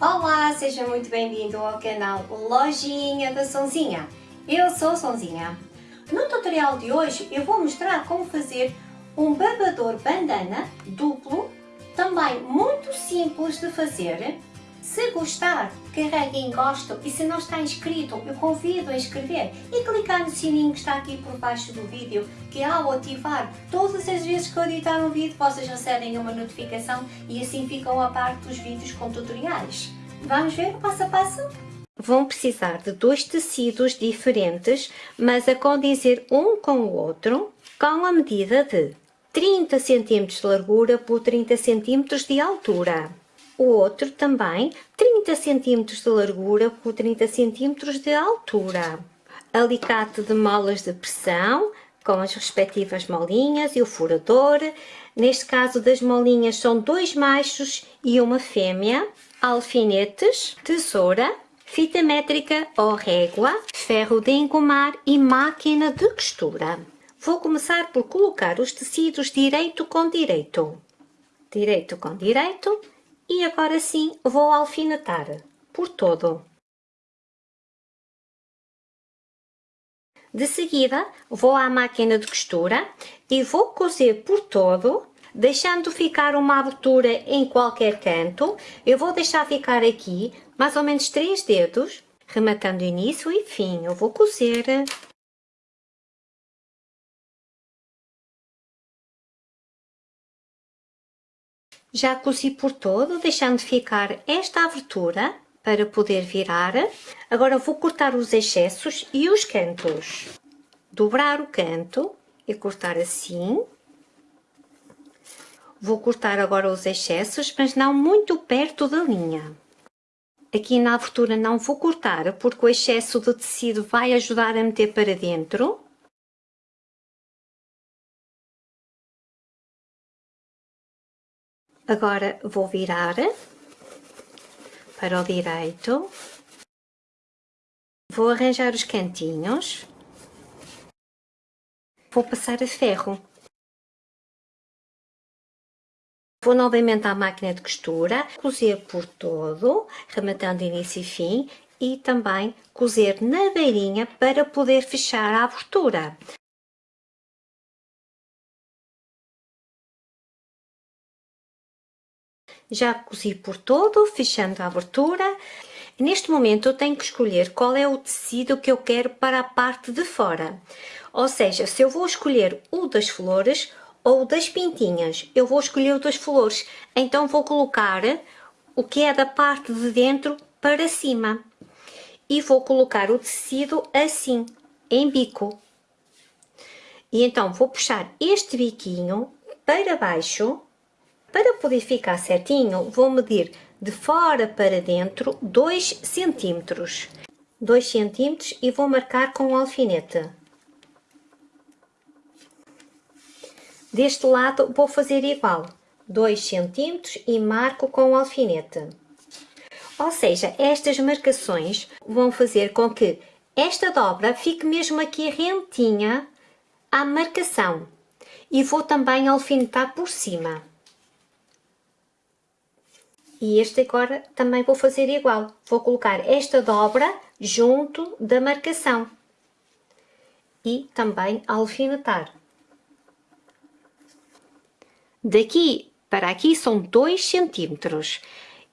Olá, seja muito bem-vindo ao canal Lojinha da Sonzinha. Eu sou Sonzinha. No tutorial de hoje eu vou mostrar como fazer um babador bandana duplo, também muito simples de fazer. Se gostar, carregue em gosto e se não está inscrito, eu convido a inscrever e clicar no sininho que está aqui por baixo do vídeo, que ao ativar, todas as vezes que eu editar um vídeo, vocês recebem uma notificação e assim ficam a par dos vídeos com tutoriais. Vamos ver o passo a passo? Vão precisar de dois tecidos diferentes, mas a condizer um com o outro, com a medida de 30 cm de largura por 30 cm de altura. O outro também 30 cm de largura por 30 cm de altura. Alicate de molas de pressão, com as respectivas molinhas e o furador. Neste caso das molinhas são dois machos e uma fêmea. Alfinetes, tesoura, fita métrica ou régua, ferro de engomar e máquina de costura. Vou começar por colocar os tecidos direito com direito. Direito com direito e agora sim vou alfinetar por todo. De seguida, vou à máquina de costura e vou cozer por todo, deixando ficar uma abertura em qualquer canto. Eu vou deixar ficar aqui mais ou menos 3 dedos, rematando início e fim. Eu vou cozer Já cozi por todo, deixando ficar esta abertura para poder virar. Agora vou cortar os excessos e os cantos. Dobrar o canto e cortar assim. Vou cortar agora os excessos, mas não muito perto da linha. Aqui na abertura não vou cortar, porque o excesso de tecido vai ajudar a meter para dentro. Agora vou virar para o direito. Vou arranjar os cantinhos. Vou passar a ferro. Vou novamente à máquina de costura, cozer por todo, rematando início e fim, e também cozer na beirinha para poder fechar a abertura. Já cozi por todo, fechando a abertura. Neste momento eu tenho que escolher qual é o tecido que eu quero para a parte de fora. Ou seja, se eu vou escolher o das flores ou das pintinhas, eu vou escolher o das flores. Então vou colocar o que é da parte de dentro para cima. E vou colocar o tecido assim, em bico. E então vou puxar este biquinho para baixo para poder ficar certinho, vou medir de fora para dentro 2 centímetros. 2 centímetros e vou marcar com o alfinete. Deste lado vou fazer igual, 2 centímetros e marco com o alfinete. Ou seja, estas marcações vão fazer com que esta dobra fique mesmo aqui rentinha à marcação. E vou também alfinetar por cima. E este agora também vou fazer igual. Vou colocar esta dobra junto da marcação. E também alfinetar. Daqui para aqui são 2 centímetros.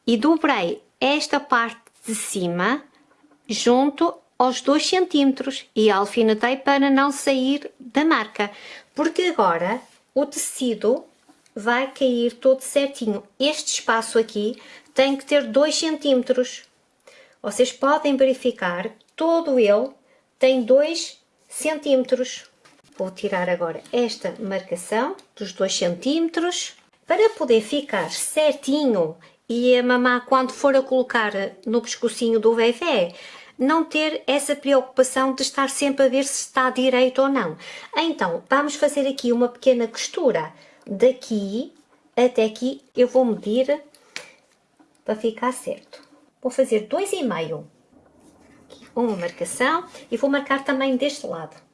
E dobrei esta parte de cima junto aos 2 centímetros e alfinetei para não sair da marca. Porque agora o tecido vai cair todo certinho. Este espaço aqui tem que ter 2 centímetros. Vocês podem verificar, todo ele tem 2 centímetros. Vou tirar agora esta marcação dos 2 centímetros para poder ficar certinho e a mamá quando for a colocar no pescocinho do bebê não ter essa preocupação de estar sempre a ver se está direito ou não. Então, vamos fazer aqui uma pequena costura daqui até aqui eu vou medir para ficar certo. Vou fazer dois e meio. Uma marcação e vou marcar também deste lado.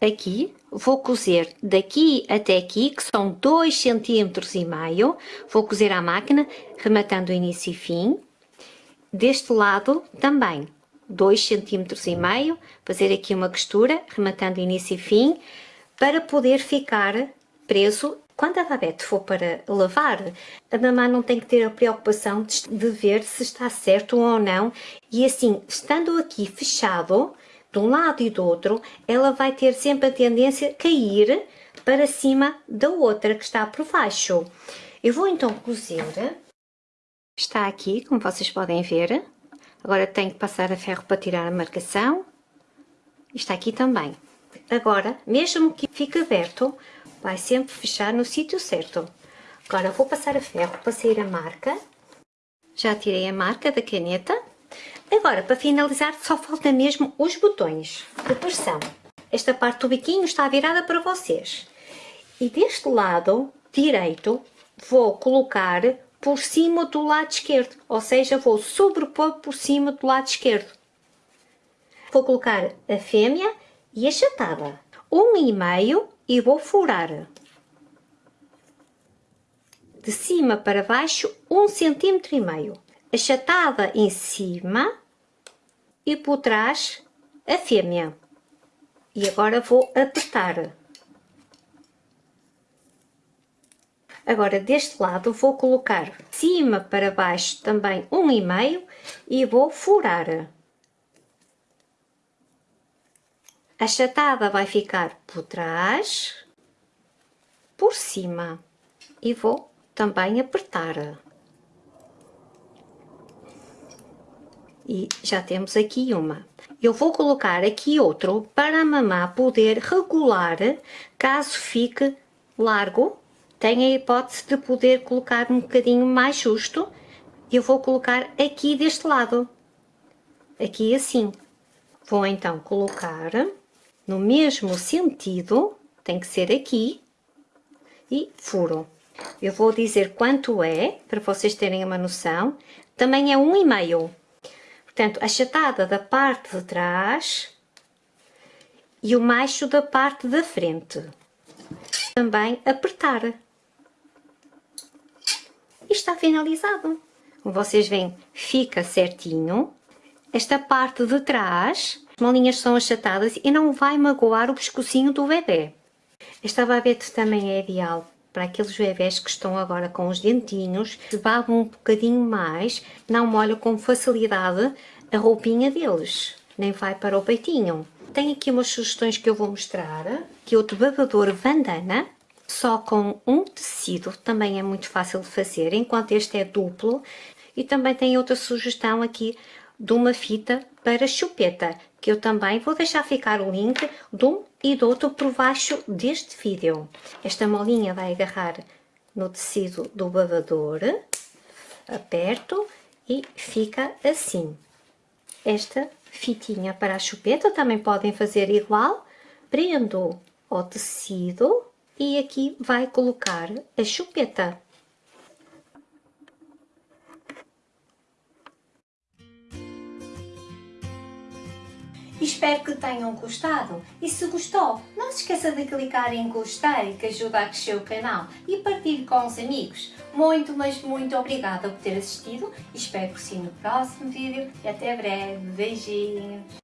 aqui, vou cozer daqui até aqui, que são 2 cm e meio, vou cozer à máquina, rematando início e fim. Deste lado também, 2 cm e meio, fazer aqui uma costura, rematando início e fim, para poder ficar preso. Quando a babette for para lavar, a mamãe não tem que ter a preocupação de ver se está certo ou não. E assim, estando aqui fechado, de um lado e do outro, ela vai ter sempre a tendência a cair para cima da outra que está por baixo. Eu vou então cozer. Está aqui, como vocês podem ver. Agora tenho que passar a ferro para tirar a marcação. Está aqui também. Agora, mesmo que fique aberto, vai sempre fechar no sítio certo. Agora vou passar a ferro para sair a marca. Já tirei a marca da caneta. Agora, para finalizar, só falta mesmo os botões de pressão. Esta parte do biquinho está virada para vocês. E deste lado direito, vou colocar por cima do lado esquerdo, ou seja, vou sobrepor por cima do lado esquerdo. Vou colocar a fêmea e a chatada. Um e meio e vou furar. De cima para baixo, um centímetro e meio achatada em cima e por trás a fêmea. E agora vou apertar. Agora deste lado vou colocar cima para baixo também um e meio e vou furar. A achatada vai ficar por trás, por cima e vou também apertar. E já temos aqui uma. Eu vou colocar aqui outro para a mamá poder regular caso fique largo. Tem a hipótese de poder colocar um bocadinho mais justo. Eu vou colocar aqui deste lado. Aqui assim. Vou então colocar no mesmo sentido, tem que ser aqui, e furo. Eu vou dizer quanto é, para vocês terem uma noção. Também é um e meio. Portanto, achatada da parte de trás e o macho da parte da frente. Também apertar. E está finalizado. Como vocês veem, fica certinho. Esta parte de trás, as molinhas são achatadas e não vai magoar o pescocinho do bebê. Esta babete também é ideal para aqueles bebés que estão agora com os dentinhos, se babam um bocadinho mais, não molha com facilidade a roupinha deles, nem vai para o peitinho. Tem aqui umas sugestões que eu vou mostrar, que é outro babador bandana, só com um tecido, também é muito fácil de fazer, enquanto este é duplo. E também tem outra sugestão aqui de uma fita para chupeta, que eu também vou deixar ficar o link de um e do outro por baixo deste vídeo. Esta molinha vai agarrar no tecido do babador, aperto e fica assim. Esta fitinha para a chupeta também podem fazer igual, prendo o tecido e aqui vai colocar a chupeta. Espero que tenham gostado e se gostou, não se esqueça de clicar em gostei que ajuda a crescer o canal e partilhe com os amigos. Muito, mas muito obrigada por ter assistido espero por si no próximo vídeo e até breve. Beijinhos!